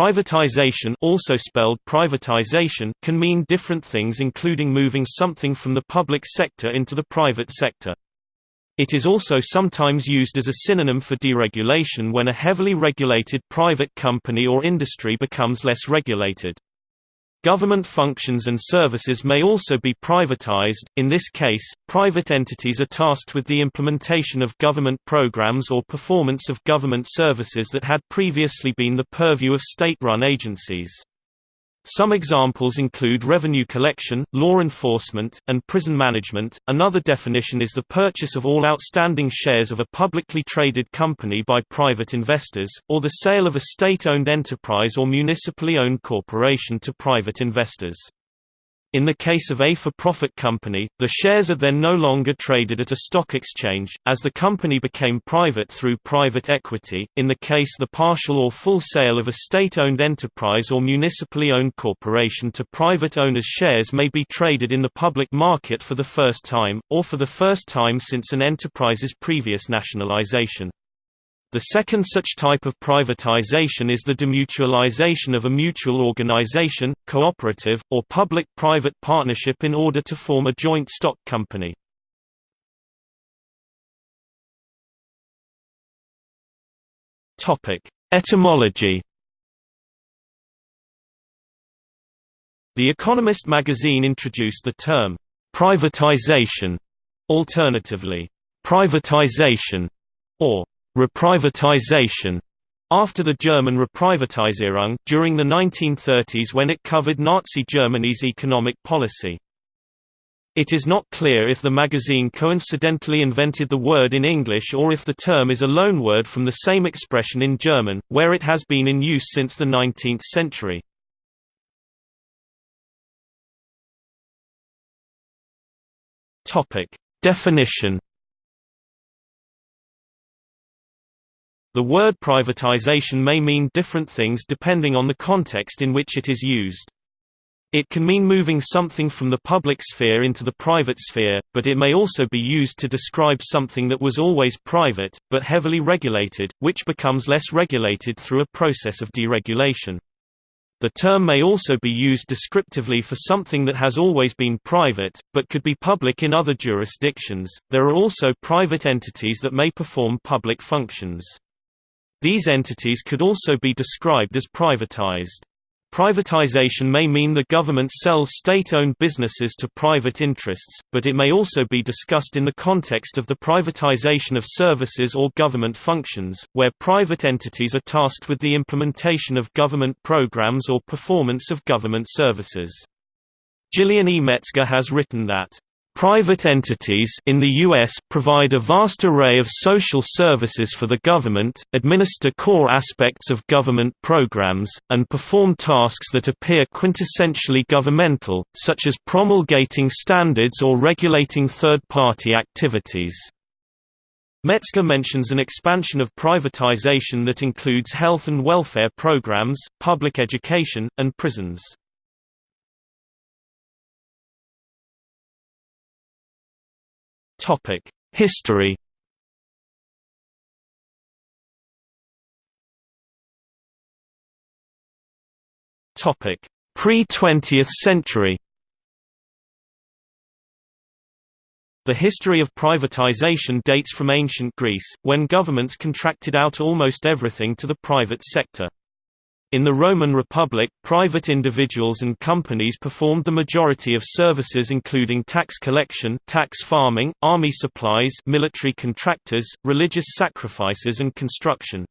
Privatization also spelled privatization can mean different things including moving something from the public sector into the private sector. It is also sometimes used as a synonym for deregulation when a heavily regulated private company or industry becomes less regulated. Government functions and services may also be privatized, in this case, private entities are tasked with the implementation of government programs or performance of government services that had previously been the purview of state-run agencies. Some examples include revenue collection, law enforcement, and prison management. Another definition is the purchase of all outstanding shares of a publicly traded company by private investors, or the sale of a state owned enterprise or municipally owned corporation to private investors. In the case of a for-profit company, the shares are then no longer traded at a stock exchange, as the company became private through private equity. In the case the partial or full sale of a state-owned enterprise or municipally owned corporation to private owners shares may be traded in the public market for the first time, or for the first time since an enterprise's previous nationalization. The second such type of privatization is the demutualization of a mutual organization, cooperative, or public-private partnership in order to form a joint stock company. Etymology The Economist magazine introduced the term, privatization, alternatively, privatization, or Reprivatization after the German Reprivatisierung during the 1930s when it covered Nazi Germany's economic policy. It is not clear if the magazine coincidentally invented the word in English or if the term is a loanword from the same expression in German, where it has been in use since the 19th century. Definition The word privatization may mean different things depending on the context in which it is used. It can mean moving something from the public sphere into the private sphere, but it may also be used to describe something that was always private, but heavily regulated, which becomes less regulated through a process of deregulation. The term may also be used descriptively for something that has always been private, but could be public in other jurisdictions. There are also private entities that may perform public functions. These entities could also be described as privatized. Privatization may mean the government sells state-owned businesses to private interests, but it may also be discussed in the context of the privatization of services or government functions, where private entities are tasked with the implementation of government programs or performance of government services. Gillian E. Metzger has written that Private entities in the U.S. provide a vast array of social services for the government, administer core aspects of government programs, and perform tasks that appear quintessentially governmental, such as promulgating standards or regulating third-party activities. Metzger mentions an expansion of privatization that includes health and welfare programs, public education, and prisons. Topic: History. Topic: Pre-20th century. The history of privatization dates from ancient Greece, when governments contracted out almost everything to the private sector. In the Roman Republic, private individuals and companies performed the majority of services including tax collection, tax farming, army supplies, military contractors, religious sacrifices and construction.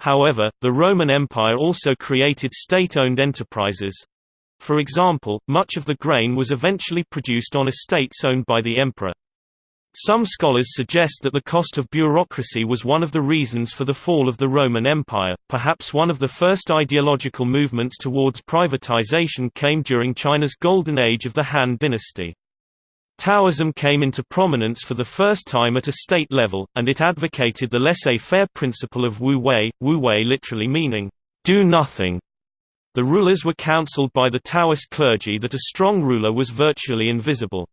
However, the Roman Empire also created state-owned enterprises. For example, much of the grain was eventually produced on estates owned by the emperor. Some scholars suggest that the cost of bureaucracy was one of the reasons for the fall of the Roman Empire. Perhaps one of the first ideological movements towards privatization came during China's golden age of the Han dynasty. Taoism came into prominence for the first time at a state level, and it advocated the laissez-faire principle of Wu Wei, Wu Wei literally meaning, do nothing. The rulers were counseled by the Taoist clergy that a strong ruler was virtually invisible.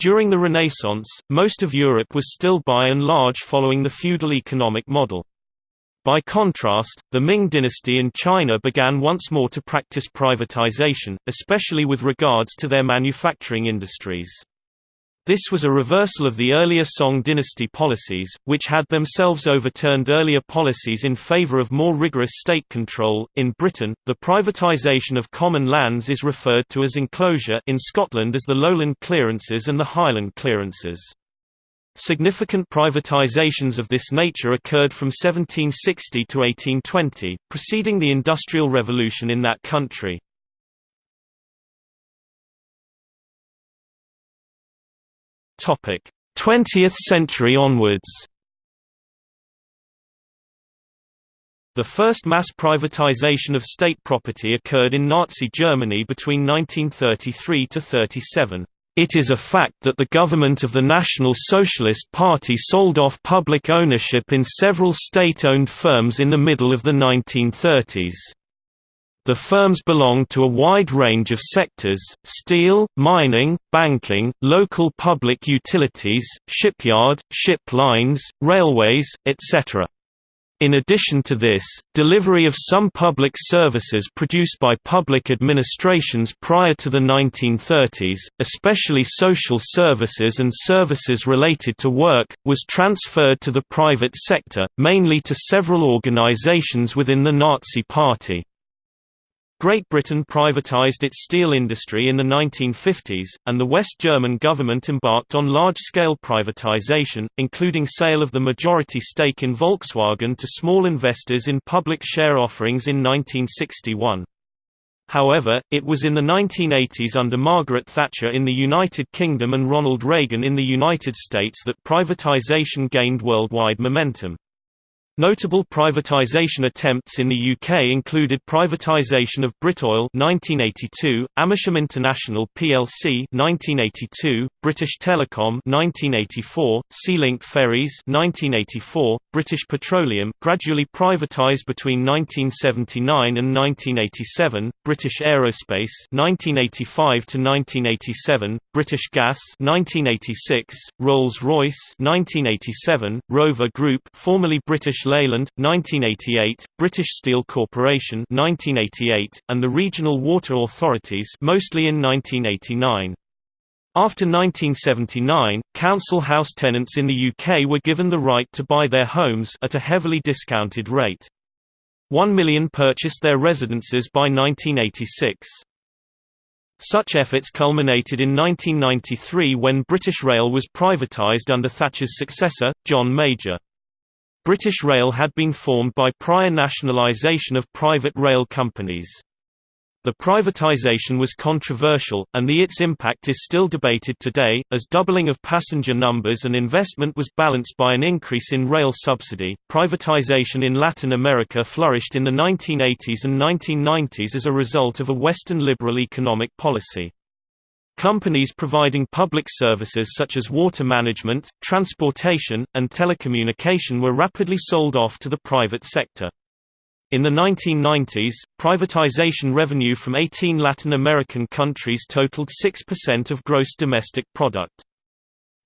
During the Renaissance, most of Europe was still by and large following the feudal economic model. By contrast, the Ming dynasty in China began once more to practice privatization, especially with regards to their manufacturing industries. This was a reversal of the earlier Song dynasty policies, which had themselves overturned earlier policies in favor of more rigorous state control. In Britain, the privatisation of common lands is referred to as enclosure in Scotland as the Lowland clearances and the Highland clearances. Significant privatizations of this nature occurred from 1760 to 1820, preceding the Industrial Revolution in that country. 20th century onwards The first mass privatization of state property occurred in Nazi Germany between 1933 to 37. It is a fact that the government of the National Socialist Party sold off public ownership in several state-owned firms in the middle of the 1930s. The firms belong to a wide range of sectors, steel, mining, banking, local public utilities, shipyard, ship lines, railways, etc. In addition to this, delivery of some public services produced by public administrations prior to the 1930s, especially social services and services related to work, was transferred to the private sector, mainly to several organizations within the Nazi Party. Great Britain privatised its steel industry in the 1950s, and the West German government embarked on large-scale privatisation, including sale of the majority stake in Volkswagen to small investors in public share offerings in 1961. However, it was in the 1980s under Margaret Thatcher in the United Kingdom and Ronald Reagan in the United States that privatisation gained worldwide momentum. Notable privatization attempts in the UK included privatization of Britoil 1982, Amersham International plc 1982, British Telecom 1984, Sealink Ferries 1984, British Petroleum gradually privatized between 1979 and 1987, British Aerospace 1985 to 1987, British Gas 1986, Rolls-Royce 1987, Rover Group formerly British Leyland 1988, British Steel Corporation 1988, and the regional water authorities mostly in 1989. After 1979, council house tenants in the UK were given the right to buy their homes at a heavily discounted rate. One million purchased their residences by 1986. Such efforts culminated in 1993 when British Rail was privatised under Thatcher's successor, John Major. British Rail had been formed by prior nationalisation of private rail companies. The privatisation was controversial, and the its impact is still debated today, as doubling of passenger numbers and investment was balanced by an increase in rail subsidy. Privatisation in Latin America flourished in the 1980s and 1990s as a result of a Western liberal economic policy. Companies providing public services such as water management, transportation, and telecommunication were rapidly sold off to the private sector. In the 1990s, privatization revenue from 18 Latin American countries totaled 6% of gross domestic product.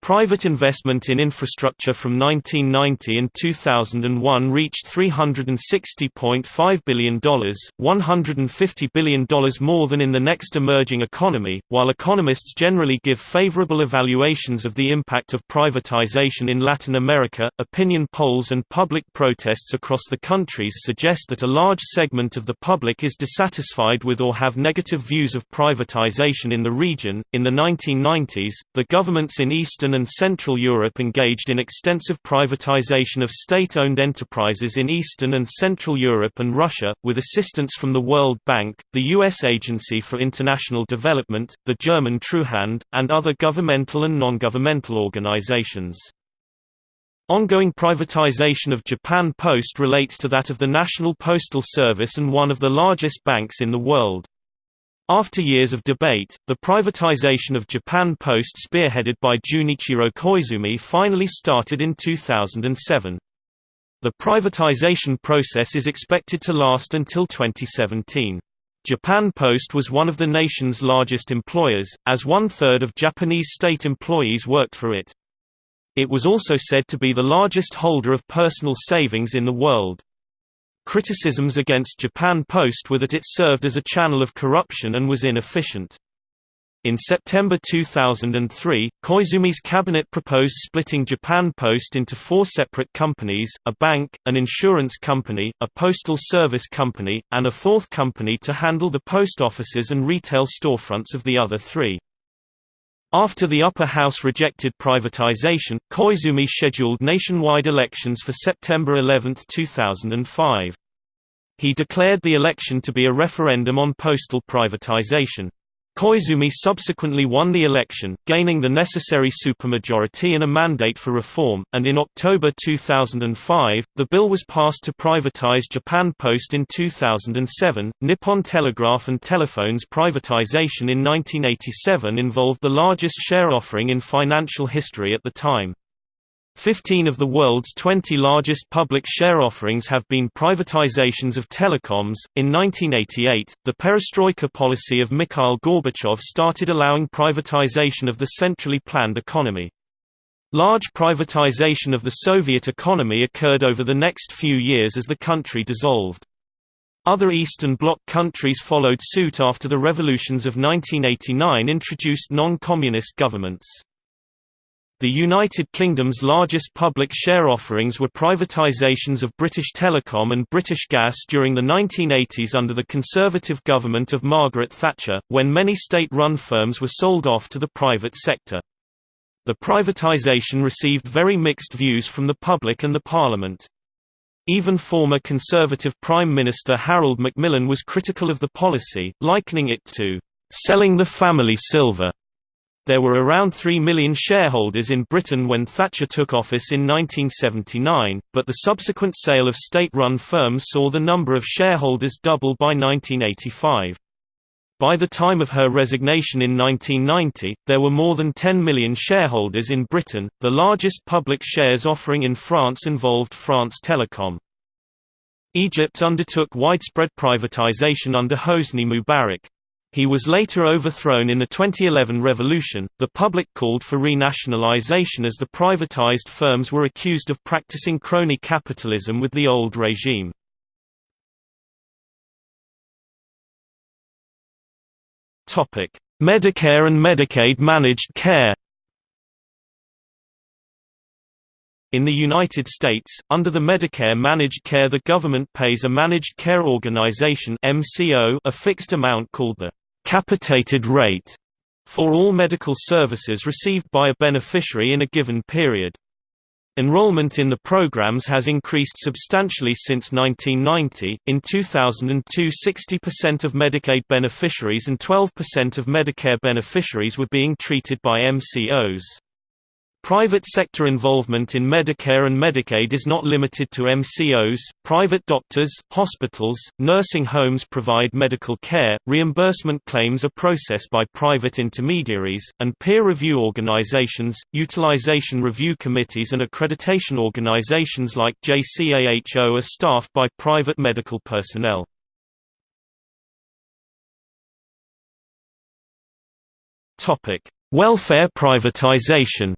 Private investment in infrastructure from 1990 and 2001 reached $360.5 billion, $150 billion more than in the next emerging economy. While economists generally give favorable evaluations of the impact of privatization in Latin America, opinion polls and public protests across the countries suggest that a large segment of the public is dissatisfied with or have negative views of privatization in the region. In the 1990s, the governments in Eastern and Central Europe engaged in extensive privatization of state-owned enterprises in Eastern and Central Europe and Russia, with assistance from the World Bank, the U.S. Agency for International Development, the German Treuhand, and other governmental and non-governmental organizations. Ongoing privatization of Japan Post relates to that of the National Postal Service and one of the largest banks in the world. After years of debate, the privatization of Japan Post spearheaded by Junichiro Koizumi finally started in 2007. The privatization process is expected to last until 2017. Japan Post was one of the nation's largest employers, as one-third of Japanese state employees worked for it. It was also said to be the largest holder of personal savings in the world. Criticisms against Japan Post were that it served as a channel of corruption and was inefficient. In September 2003, Koizumi's cabinet proposed splitting Japan Post into four separate companies, a bank, an insurance company, a postal service company, and a fourth company to handle the post offices and retail storefronts of the other three. After the upper house rejected privatization, Koizumi scheduled nationwide elections for September 11, 2005. He declared the election to be a referendum on postal privatization. Koizumi subsequently won the election, gaining the necessary supermajority and a mandate for reform, and in October 2005, the bill was passed to privatize Japan Post in 2007. Nippon Telegraph and Telephone's privatization in 1987 involved the largest share offering in financial history at the time. Fifteen of the world's 20 largest public share offerings have been privatizations of telecoms. In 1988, the perestroika policy of Mikhail Gorbachev started allowing privatization of the centrally planned economy. Large privatization of the Soviet economy occurred over the next few years as the country dissolved. Other Eastern Bloc countries followed suit after the revolutions of 1989 introduced non-communist governments. The United Kingdom's largest public share offerings were privatisations of British Telecom and British Gas during the 1980s under the Conservative government of Margaret Thatcher, when many state-run firms were sold off to the private sector. The privatisation received very mixed views from the public and the Parliament. Even former Conservative Prime Minister Harold Macmillan was critical of the policy, likening it to selling the family silver. There were around 3 million shareholders in Britain when Thatcher took office in 1979, but the subsequent sale of state-run firms saw the number of shareholders double by 1985. By the time of her resignation in 1990, there were more than 10 million shareholders in Britain. The largest public shares offering in France involved France Telecom. Egypt undertook widespread privatization under Hosni Mubarak. He was later overthrown in the 2011 revolution. The public called for renationalization as the privatized firms were accused of practicing crony capitalism with the old regime. Topic: Medicare and Medicaid managed care. In the United States, under the Medicare managed care the government pays a managed care organization MCO a fixed amount called the capitated rate for all medical services received by a beneficiary in a given period. Enrollment in the programs has increased substantially since 1990. In 2002, 60% of Medicaid beneficiaries and 12% of Medicare beneficiaries were being treated by MCOs. Private sector involvement in Medicare and Medicaid is not limited to MCOs. Private doctors, hospitals, nursing homes provide medical care, reimbursement claims are processed by private intermediaries, and peer review organizations, utilization review committees, and accreditation organizations like JCAHO are staffed by private medical personnel. Welfare privatization.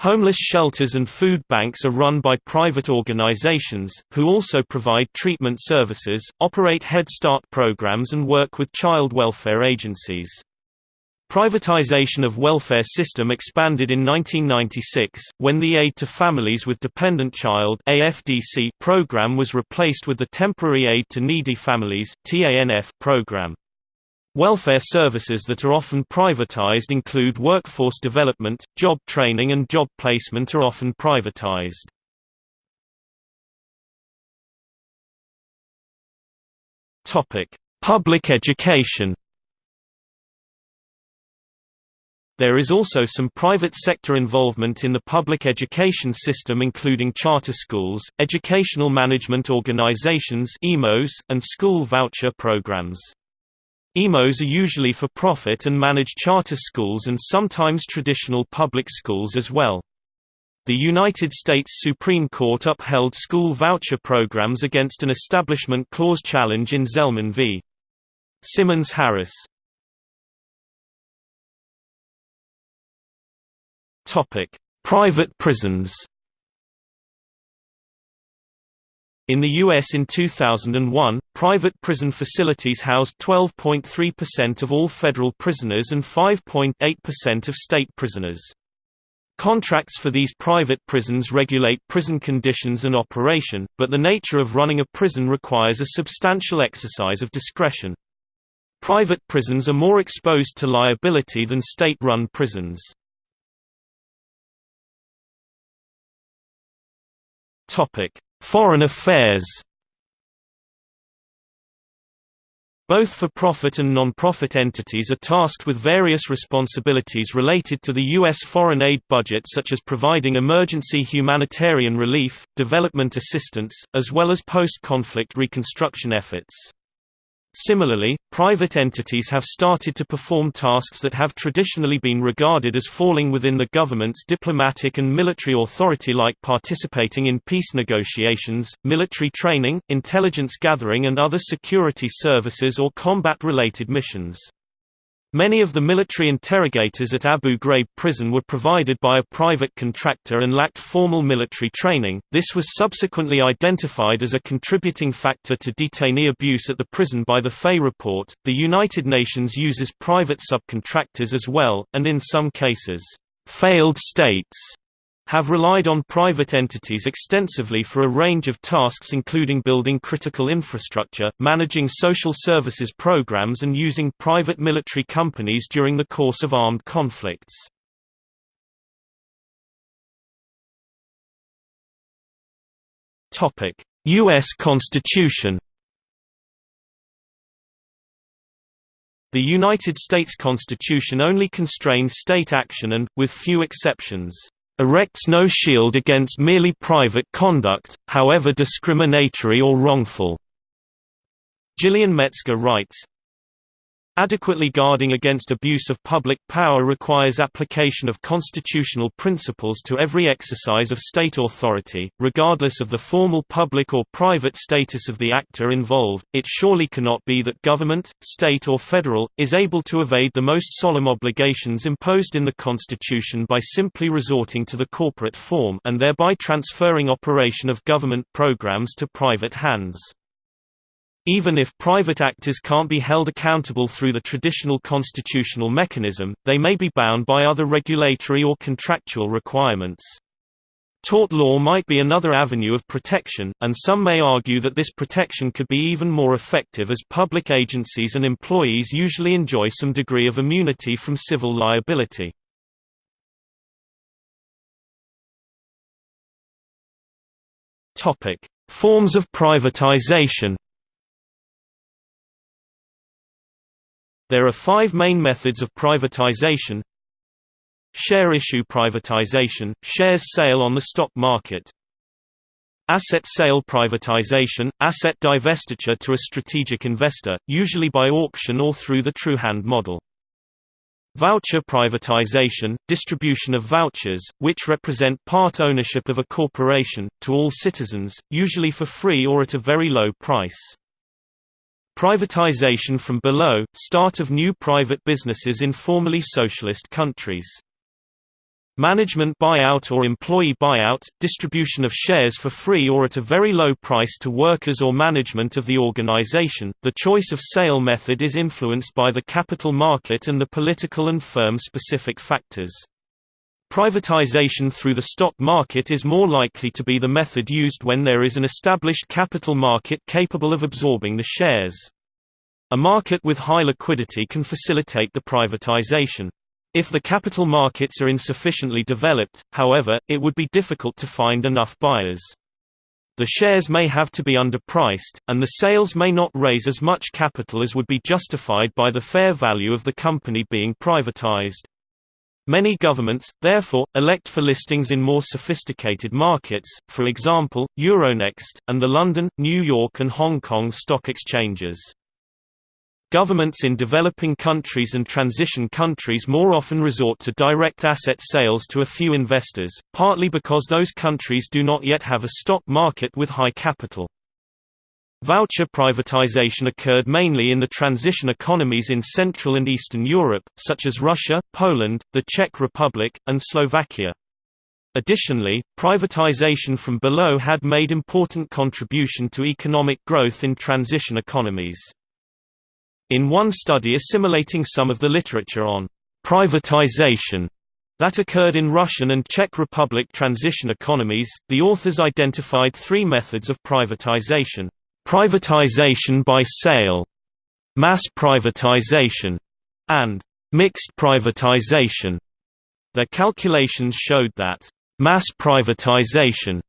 Homeless shelters and food banks are run by private organizations, who also provide treatment services, operate Head Start programs and work with child welfare agencies. Privatization of welfare system expanded in 1996, when the Aid to Families with Dependent Child program was replaced with the Temporary Aid to Needy Families program. Welfare services that are often privatized include workforce development, job training and job placement are often privatized. Public education There is also some private sector involvement in the public education system including charter schools, educational management organizations and school voucher programs. EMOs are usually for profit and manage charter schools and sometimes traditional public schools as well. The United States Supreme Court upheld school voucher programs against an Establishment Clause challenge in Zelman v. Simmons Harris. Private prisons In the U.S. in 2001, private prison facilities housed 12.3% of all federal prisoners and 5.8% of state prisoners. Contracts for these private prisons regulate prison conditions and operation, but the nature of running a prison requires a substantial exercise of discretion. Private prisons are more exposed to liability than state-run prisons. Foreign affairs Both for-profit and non-profit entities are tasked with various responsibilities related to the U.S. foreign aid budget such as providing emergency humanitarian relief, development assistance, as well as post-conflict reconstruction efforts. Similarly, private entities have started to perform tasks that have traditionally been regarded as falling within the government's diplomatic and military authority like participating in peace negotiations, military training, intelligence gathering and other security services or combat-related missions. Many of the military interrogators at Abu Ghraib prison were provided by a private contractor and lacked formal military training. This was subsequently identified as a contributing factor to detainee abuse at the prison by the Fay report. The United Nations uses private subcontractors as well, and in some cases, failed states have relied on private entities extensively for a range of tasks including building critical infrastructure, managing social services programs and using private military companies during the course of armed conflicts. U.S. Constitution The United States Constitution only constrains state action and, with few exceptions, erects no shield against merely private conduct, however discriminatory or wrongful." Gillian Metzger writes, Adequately guarding against abuse of public power requires application of constitutional principles to every exercise of state authority, regardless of the formal public or private status of the actor involved. It surely cannot be that government, state or federal, is able to evade the most solemn obligations imposed in the Constitution by simply resorting to the corporate form and thereby transferring operation of government programs to private hands. Even if private actors can't be held accountable through the traditional constitutional mechanism, they may be bound by other regulatory or contractual requirements. Tort law might be another avenue of protection, and some may argue that this protection could be even more effective as public agencies and employees usually enjoy some degree of immunity from civil liability. Forms of privatization There are five main methods of privatization Share issue privatization, shares sale on the stock market Asset sale privatization, asset divestiture to a strategic investor, usually by auction or through the Treuhand model. Voucher privatization, distribution of vouchers, which represent part ownership of a corporation, to all citizens, usually for free or at a very low price. Privatization from below – start of new private businesses in formerly socialist countries. Management buyout or employee buyout – distribution of shares for free or at a very low price to workers or management of the organization. The choice of sale method is influenced by the capital market and the political and firm-specific factors. Privatization through the stock market is more likely to be the method used when there is an established capital market capable of absorbing the shares. A market with high liquidity can facilitate the privatization. If the capital markets are insufficiently developed, however, it would be difficult to find enough buyers. The shares may have to be underpriced, and the sales may not raise as much capital as would be justified by the fair value of the company being privatized. Many governments, therefore, elect for listings in more sophisticated markets, for example, Euronext, and the London, New York and Hong Kong stock exchanges. Governments in developing countries and transition countries more often resort to direct asset sales to a few investors, partly because those countries do not yet have a stock market with high capital. Voucher privatization occurred mainly in the transition economies in Central and Eastern Europe, such as Russia, Poland, the Czech Republic, and Slovakia. Additionally, privatization from below had made important contribution to economic growth in transition economies. In one study assimilating some of the literature on privatization that occurred in Russian and Czech Republic transition economies, the authors identified three methods of privatization. Privatization by sale, mass privatization, and mixed privatization. Their calculations showed that Mass privatization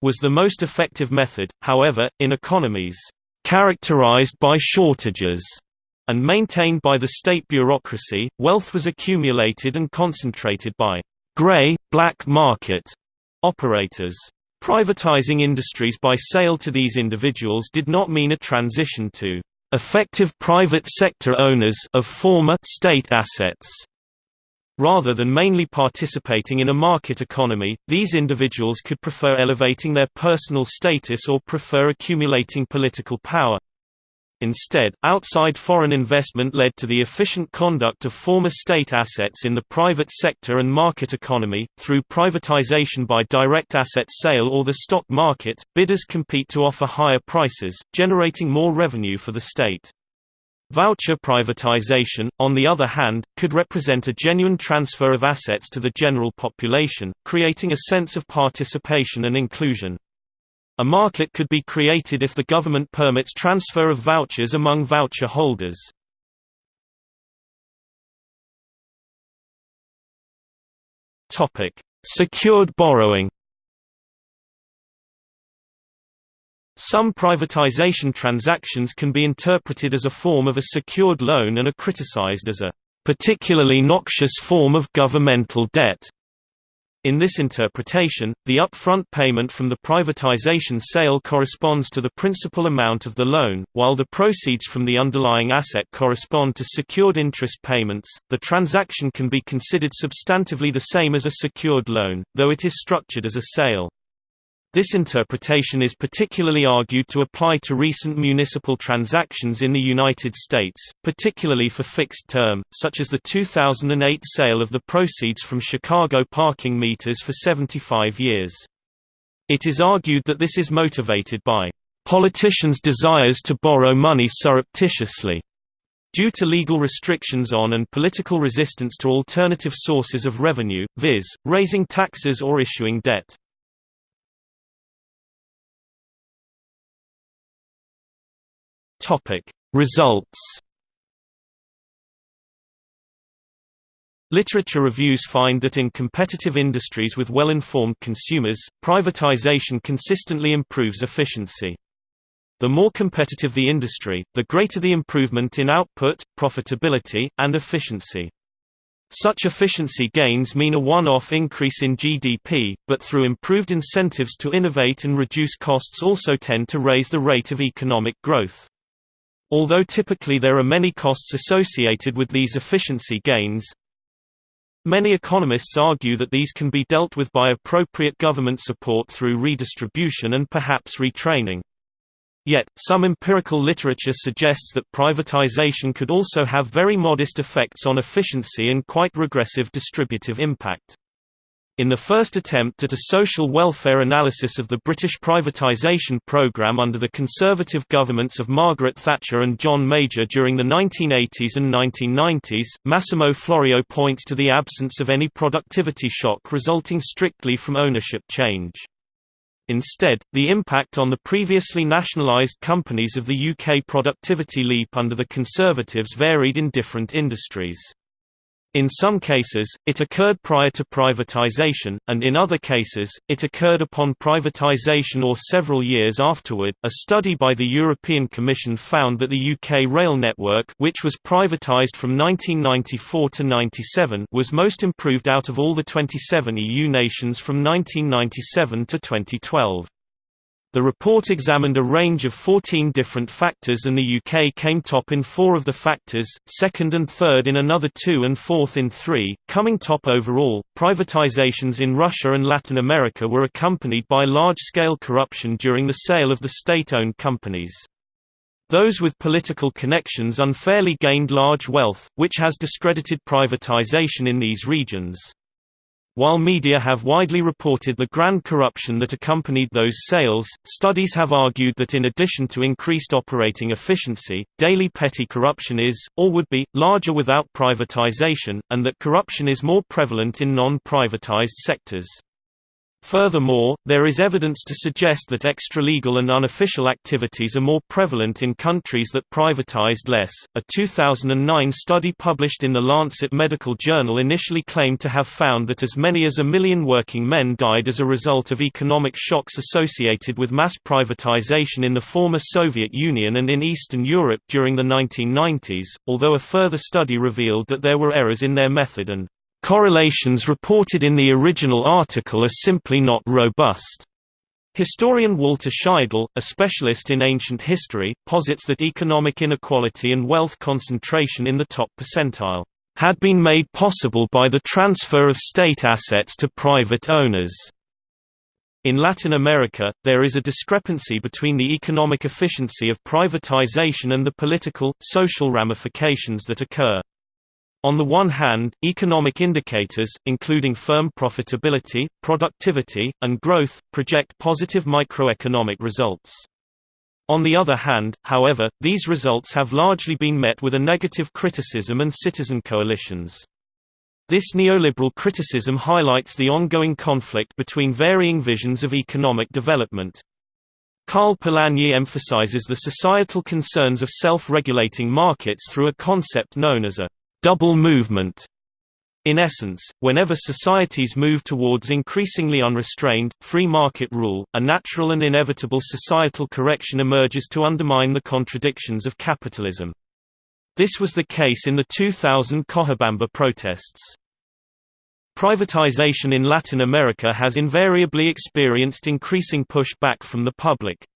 was the most effective method, however, in economies characterized by shortages and maintained by the state bureaucracy, wealth was accumulated and concentrated by gray, black market operators. Privatizing industries by sale to these individuals did not mean a transition to effective private sector owners of former state assets. Rather than mainly participating in a market economy, these individuals could prefer elevating their personal status or prefer accumulating political power. Instead, outside foreign investment led to the efficient conduct of former state assets in the private sector and market economy. Through privatization by direct asset sale or the stock market, bidders compete to offer higher prices, generating more revenue for the state. Voucher privatization, on the other hand, could represent a genuine transfer of assets to the general population, creating a sense of participation and inclusion. A market could be created if the government permits transfer of vouchers among voucher holders. Secured borrowing Some privatization transactions can be interpreted as a form of a secured loan and are criticized as a particularly noxious form of governmental debt. In this interpretation, the upfront payment from the privatization sale corresponds to the principal amount of the loan, while the proceeds from the underlying asset correspond to secured interest payments. The transaction can be considered substantively the same as a secured loan, though it is structured as a sale. This interpretation is particularly argued to apply to recent municipal transactions in the United States, particularly for fixed term, such as the 2008 sale of the proceeds from Chicago parking meters for 75 years. It is argued that this is motivated by politicians' desires to borrow money surreptitiously due to legal restrictions on and political resistance to alternative sources of revenue, viz., raising taxes or issuing debt. Topic: Results. Literature reviews find that in competitive industries with well-informed consumers, privatization consistently improves efficiency. The more competitive the industry, the greater the improvement in output, profitability, and efficiency. Such efficiency gains mean a one-off increase in GDP, but through improved incentives to innovate and reduce costs also tend to raise the rate of economic growth. Although typically there are many costs associated with these efficiency gains, Many economists argue that these can be dealt with by appropriate government support through redistribution and perhaps retraining. Yet, some empirical literature suggests that privatization could also have very modest effects on efficiency and quite regressive distributive impact. In the first attempt at a social welfare analysis of the British privatisation programme under the Conservative governments of Margaret Thatcher and John Major during the 1980s and 1990s, Massimo Florio points to the absence of any productivity shock resulting strictly from ownership change. Instead, the impact on the previously nationalised companies of the UK productivity leap under the Conservatives varied in different industries. In some cases, it occurred prior to privatization, and in other cases, it occurred upon privatization or several years afterward. A study by the European Commission found that the UK rail network, which was privatized from 1994 to 97, was most improved out of all the 27 EU nations from 1997 to 2012. The report examined a range of 14 different factors and the UK came top in four of the factors, second and third in another two and fourth in three, coming top overall. Privatizations in Russia and Latin America were accompanied by large-scale corruption during the sale of the state-owned companies. Those with political connections unfairly gained large wealth, which has discredited privatization in these regions. While media have widely reported the grand corruption that accompanied those sales, studies have argued that in addition to increased operating efficiency, daily petty corruption is, or would be, larger without privatization, and that corruption is more prevalent in non-privatized sectors. Furthermore, there is evidence to suggest that extralegal and unofficial activities are more prevalent in countries that privatized less. A 2009 study published in the Lancet Medical Journal initially claimed to have found that as many as a million working men died as a result of economic shocks associated with mass privatization in the former Soviet Union and in Eastern Europe during the 1990s, although a further study revealed that there were errors in their method and Correlations reported in the original article are simply not robust. Historian Walter Scheidel, a specialist in ancient history, posits that economic inequality and wealth concentration in the top percentile had been made possible by the transfer of state assets to private owners. In Latin America, there is a discrepancy between the economic efficiency of privatization and the political, social ramifications that occur. On the one hand, economic indicators, including firm profitability, productivity, and growth, project positive microeconomic results. On the other hand, however, these results have largely been met with a negative criticism and citizen coalitions. This neoliberal criticism highlights the ongoing conflict between varying visions of economic development. Karl Polanyi emphasizes the societal concerns of self-regulating markets through a concept known as a double movement. In essence, whenever societies move towards increasingly unrestrained, free market rule, a natural and inevitable societal correction emerges to undermine the contradictions of capitalism. This was the case in the 2000 Cochabamba protests. Privatization in Latin America has invariably experienced increasing pushback from the public.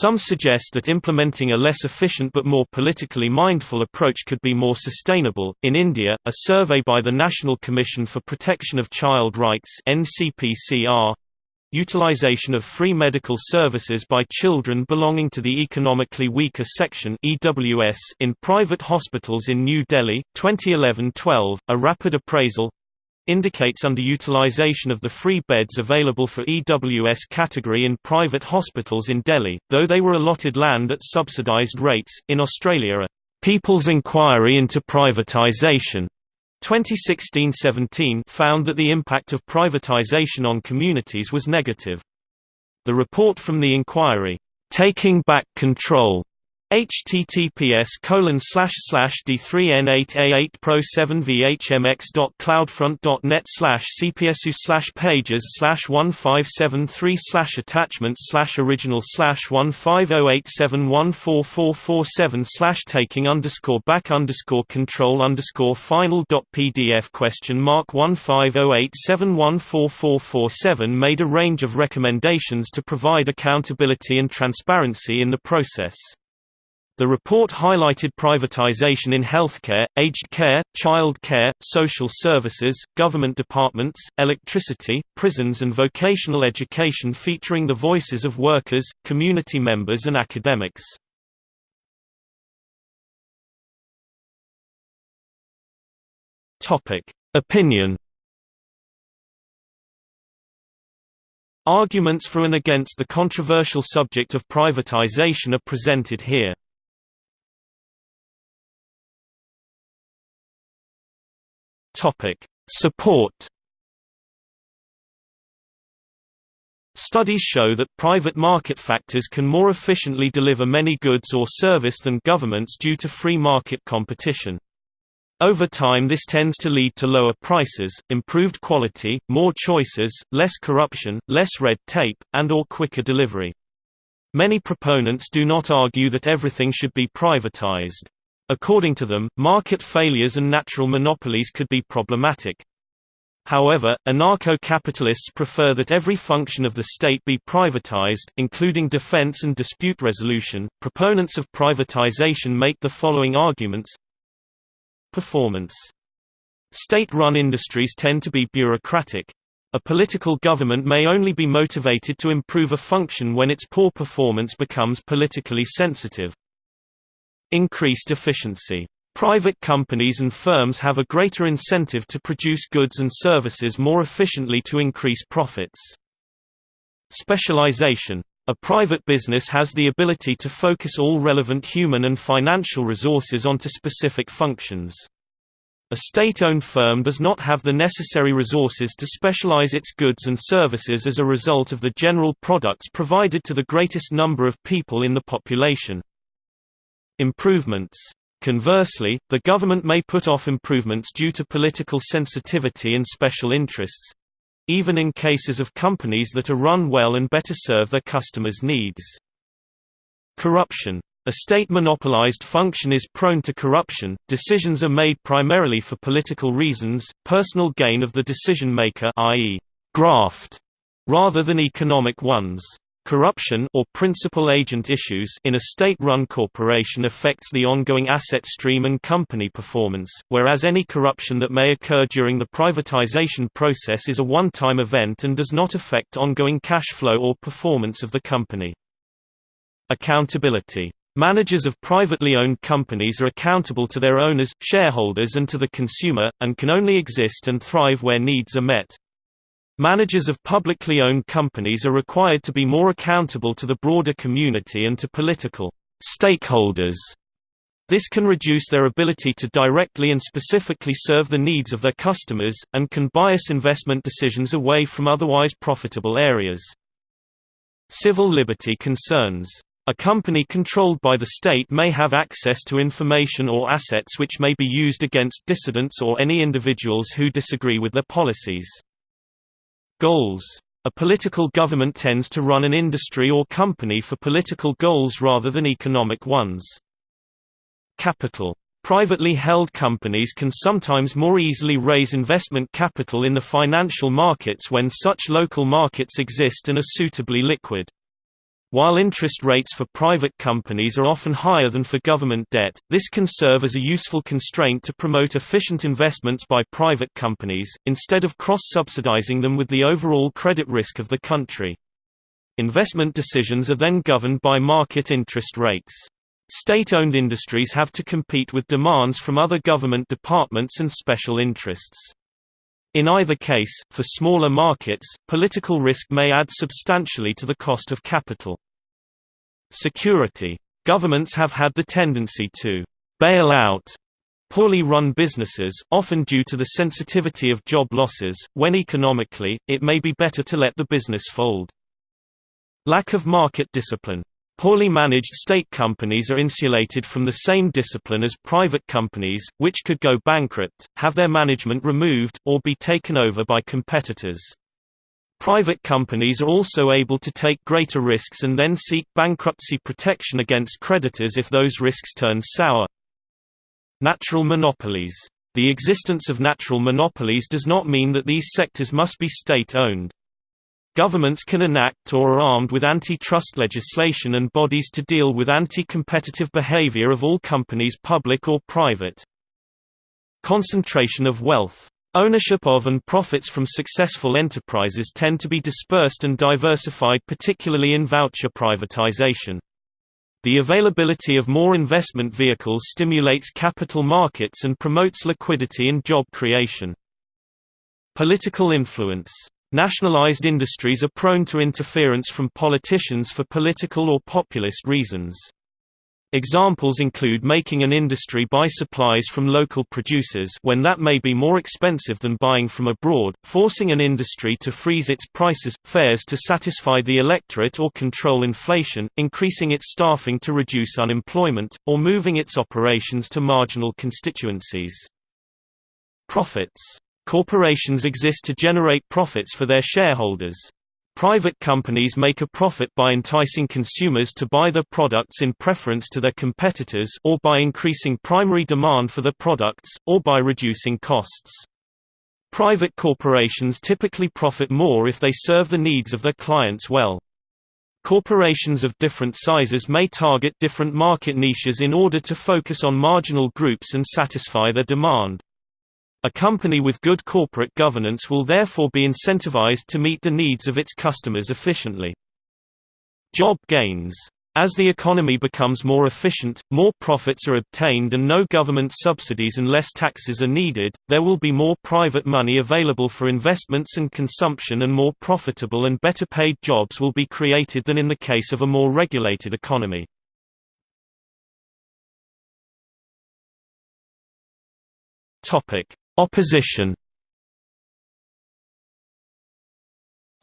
Some suggest that implementing a less efficient but more politically mindful approach could be more sustainable. In India, a survey by the National Commission for Protection of Child Rights (NCPCR) Utilization of free medical services by children belonging to the economically weaker section (EWS) in private hospitals in New Delhi, 2011-12, a rapid appraisal indicates underutilization of the free beds available for EWS category in private hospitals in Delhi, though they were allotted land at subsidized rates. In Australia, a People's Inquiry into Privatization 2016-17 found that the impact of privatization on communities was negative. The report from the inquiry, Taking Back Control, https colon slash slash d3n8a8 pro 7 vhmx.cloudfront.net slash cpsu slash pages slash 1573 slash attachments slash original slash 1508714447 slash taking underscore back underscore control underscore final dot pdf question mark 1508714447 made a range of recommendations to provide accountability and transparency in the process. The report highlighted privatization in healthcare, aged care, child care, social services, government departments, electricity, prisons and vocational education featuring the voices of workers, community members and academics. Opinion Arguments for and against the controversial subject of privatization are presented here. Topic: Support. Studies show that private market factors can more efficiently deliver many goods or service than governments due to free market competition. Over time this tends to lead to lower prices, improved quality, more choices, less corruption, less red tape, and or quicker delivery. Many proponents do not argue that everything should be privatized. According to them, market failures and natural monopolies could be problematic. However, anarcho-capitalists prefer that every function of the state be privatized, including defense and dispute resolution. Proponents of privatization make the following arguments: Performance. State-run industries tend to be bureaucratic. A political government may only be motivated to improve a function when its poor performance becomes politically sensitive. Increased efficiency. Private companies and firms have a greater incentive to produce goods and services more efficiently to increase profits. Specialization. A private business has the ability to focus all relevant human and financial resources onto specific functions. A state-owned firm does not have the necessary resources to specialize its goods and services as a result of the general products provided to the greatest number of people in the population. Improvements Conversely, the government may put off improvements due to political sensitivity and special interests—even in cases of companies that are run well and better serve their customers' needs. Corruption. A state monopolized function is prone to corruption, decisions are made primarily for political reasons, personal gain of the decision maker i.e., graft, rather than economic ones. Corruption or principal agent issues in a state-run corporation affects the ongoing asset stream and company performance, whereas any corruption that may occur during the privatization process is a one-time event and does not affect ongoing cash flow or performance of the company. Accountability. Managers of privately owned companies are accountable to their owners, shareholders and to the consumer, and can only exist and thrive where needs are met. Managers of publicly owned companies are required to be more accountable to the broader community and to political stakeholders. This can reduce their ability to directly and specifically serve the needs of their customers, and can bias investment decisions away from otherwise profitable areas. Civil liberty concerns. A company controlled by the state may have access to information or assets which may be used against dissidents or any individuals who disagree with their policies. Goals. A political government tends to run an industry or company for political goals rather than economic ones. Capital. Privately held companies can sometimes more easily raise investment capital in the financial markets when such local markets exist and are suitably liquid. While interest rates for private companies are often higher than for government debt, this can serve as a useful constraint to promote efficient investments by private companies, instead of cross-subsidizing them with the overall credit risk of the country. Investment decisions are then governed by market interest rates. State-owned industries have to compete with demands from other government departments and special interests. In either case, for smaller markets, political risk may add substantially to the cost of capital. Security. Governments have had the tendency to «bail out» poorly run businesses, often due to the sensitivity of job losses, when economically, it may be better to let the business fold. Lack of market discipline Poorly managed state companies are insulated from the same discipline as private companies, which could go bankrupt, have their management removed, or be taken over by competitors. Private companies are also able to take greater risks and then seek bankruptcy protection against creditors if those risks turn sour. Natural monopolies. The existence of natural monopolies does not mean that these sectors must be state-owned. Governments can enact or are armed with antitrust legislation and bodies to deal with anti-competitive behavior of all companies public or private. Concentration of wealth. Ownership of and profits from successful enterprises tend to be dispersed and diversified particularly in voucher privatization. The availability of more investment vehicles stimulates capital markets and promotes liquidity and job creation. Political influence Nationalized industries are prone to interference from politicians for political or populist reasons. Examples include making an industry buy supplies from local producers when that may be more expensive than buying from abroad, forcing an industry to freeze its prices, fares to satisfy the electorate or control inflation, increasing its staffing to reduce unemployment, or moving its operations to marginal constituencies. Profits Corporations exist to generate profits for their shareholders. Private companies make a profit by enticing consumers to buy their products in preference to their competitors or by increasing primary demand for their products, or by reducing costs. Private corporations typically profit more if they serve the needs of their clients well. Corporations of different sizes may target different market niches in order to focus on marginal groups and satisfy their demand. A company with good corporate governance will therefore be incentivized to meet the needs of its customers efficiently. Job gains As the economy becomes more efficient, more profits are obtained and no government subsidies and less taxes are needed, there will be more private money available for investments and consumption and more profitable and better paid jobs will be created than in the case of a more regulated economy. Opposition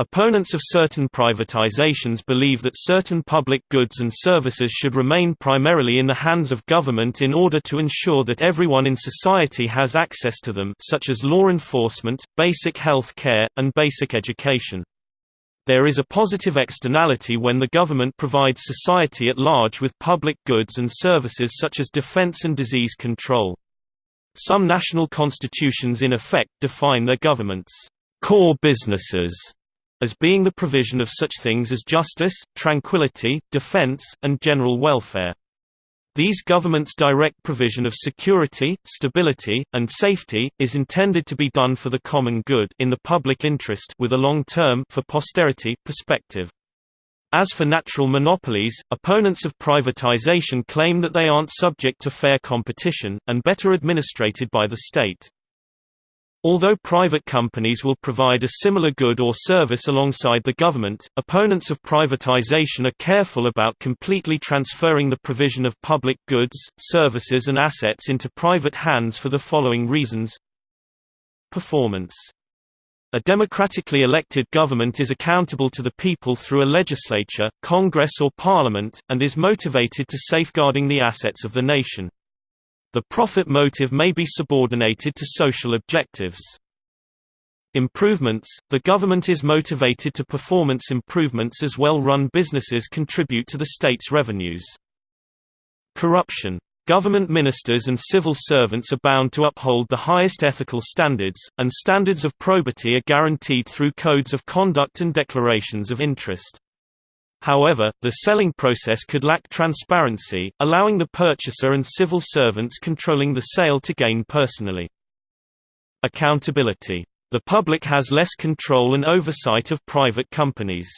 Opponents of certain privatizations believe that certain public goods and services should remain primarily in the hands of government in order to ensure that everyone in society has access to them such as law enforcement, basic health care, and basic education. There is a positive externality when the government provides society at large with public goods and services such as defense and disease control. Some national constitutions in effect define their government's core businesses as being the provision of such things as justice, tranquility, defense, and general welfare. These governments' direct provision of security, stability, and safety, is intended to be done for the common good in the public interest with a long-term for posterity perspective. As for natural monopolies, opponents of privatization claim that they aren't subject to fair competition, and better administrated by the state. Although private companies will provide a similar good or service alongside the government, opponents of privatization are careful about completely transferring the provision of public goods, services and assets into private hands for the following reasons Performance a democratically elected government is accountable to the people through a legislature, Congress or Parliament, and is motivated to safeguarding the assets of the nation. The profit motive may be subordinated to social objectives. Improvements – The government is motivated to performance improvements as well-run businesses contribute to the state's revenues. Corruption Government ministers and civil servants are bound to uphold the highest ethical standards, and standards of probity are guaranteed through codes of conduct and declarations of interest. However, the selling process could lack transparency, allowing the purchaser and civil servants controlling the sale to gain personally. Accountability. The public has less control and oversight of private companies.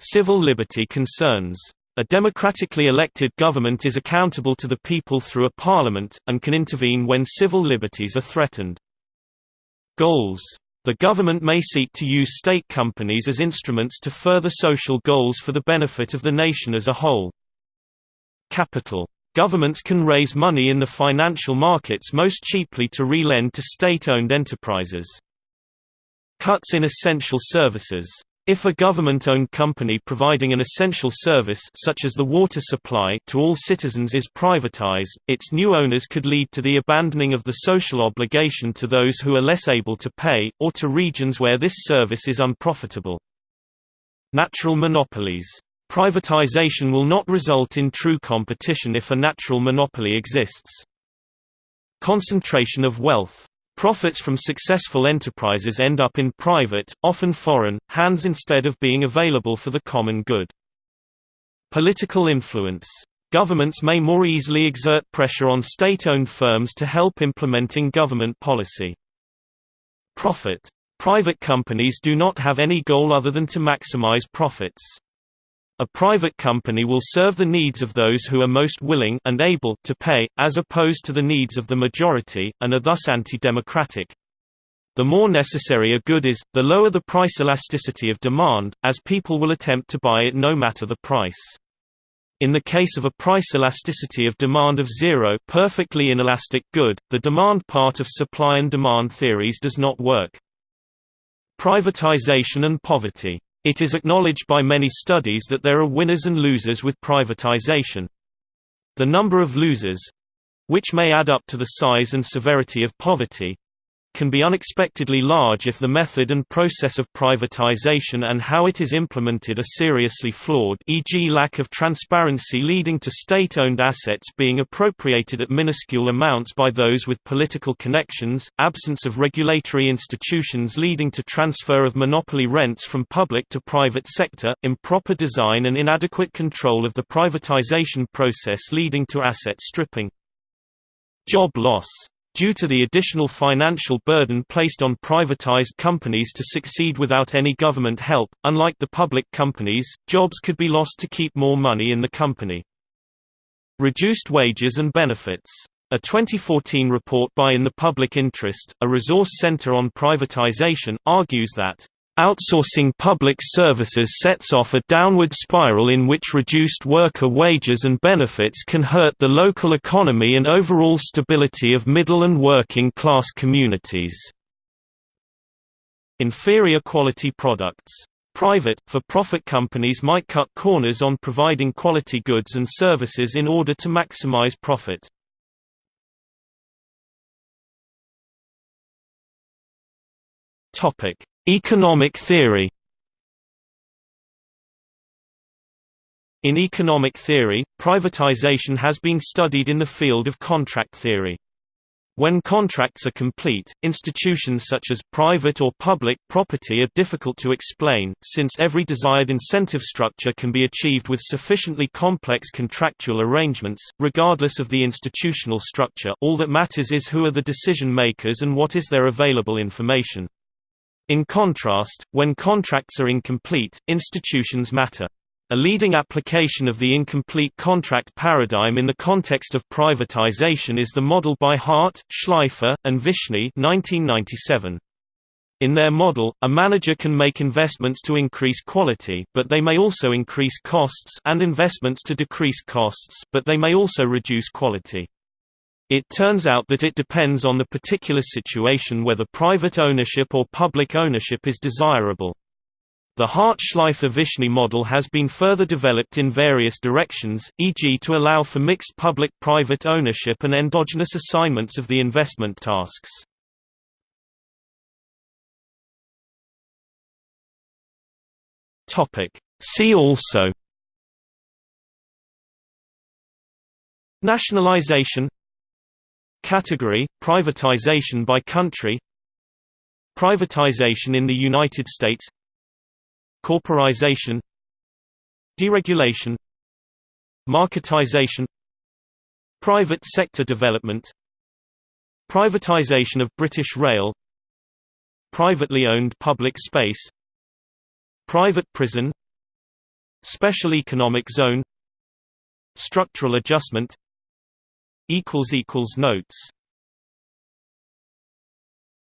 Civil liberty concerns. A democratically elected government is accountable to the people through a parliament, and can intervene when civil liberties are threatened. Goals the government may seek to use state companies as instruments to further social goals for the benefit of the nation as a whole. Capital. Governments can raise money in the financial markets most cheaply to re-lend to state-owned enterprises. Cuts in essential services if a government-owned company providing an essential service such as the water supply to all citizens is privatized, its new owners could lead to the abandoning of the social obligation to those who are less able to pay, or to regions where this service is unprofitable. Natural monopolies. Privatization will not result in true competition if a natural monopoly exists. Concentration of wealth Profits from successful enterprises end up in private, often foreign, hands instead of being available for the common good. Political influence. Governments may more easily exert pressure on state-owned firms to help implementing government policy. Profit. Private companies do not have any goal other than to maximize profits. A private company will serve the needs of those who are most willing and able to pay, as opposed to the needs of the majority, and are thus anti-democratic. The more necessary a good is, the lower the price elasticity of demand, as people will attempt to buy it no matter the price. In the case of a price elasticity of demand of zero perfectly inelastic good, the demand part of supply and demand theories does not work. Privatization and poverty it is acknowledged by many studies that there are winners and losers with privatization. The number of losers—which may add up to the size and severity of poverty, can be unexpectedly large if the method and process of privatization and how it is implemented are seriously flawed e.g. lack of transparency leading to state-owned assets being appropriated at minuscule amounts by those with political connections, absence of regulatory institutions leading to transfer of monopoly rents from public to private sector, improper design and inadequate control of the privatization process leading to asset stripping. Job loss Due to the additional financial burden placed on privatized companies to succeed without any government help, unlike the public companies, jobs could be lost to keep more money in the company. Reduced wages and benefits. A 2014 report by In the Public Interest, a resource center on privatization, argues that Outsourcing public services sets off a downward spiral in which reduced worker wages and benefits can hurt the local economy and overall stability of middle and working class communities. Inferior quality products. Private, for-profit companies might cut corners on providing quality goods and services in order to maximize profit. Topic: Economic theory In economic theory, privatization has been studied in the field of contract theory. When contracts are complete, institutions such as private or public property are difficult to explain, since every desired incentive structure can be achieved with sufficiently complex contractual arrangements, regardless of the institutional structure all that matters is who are the decision makers and what is their available information. In contrast, when contracts are incomplete, institutions matter. A leading application of the incomplete contract paradigm in the context of privatization is the model by Hart, Shleifer, and Vishny 1997. In their model, a manager can make investments to increase quality but they may also increase costs and investments to decrease costs but they may also reduce quality. It turns out that it depends on the particular situation whether private ownership or public ownership is desirable. The Hart-Shleifer-Vishny model has been further developed in various directions, e.g. to allow for mixed public-private ownership and endogenous assignments of the investment tasks. See also Nationalization Category – Privatization by country Privatization in the United States Corporatization Deregulation Marketization Private sector development Privatization of British Rail Privately owned public space Private prison Special economic zone Structural adjustment Notes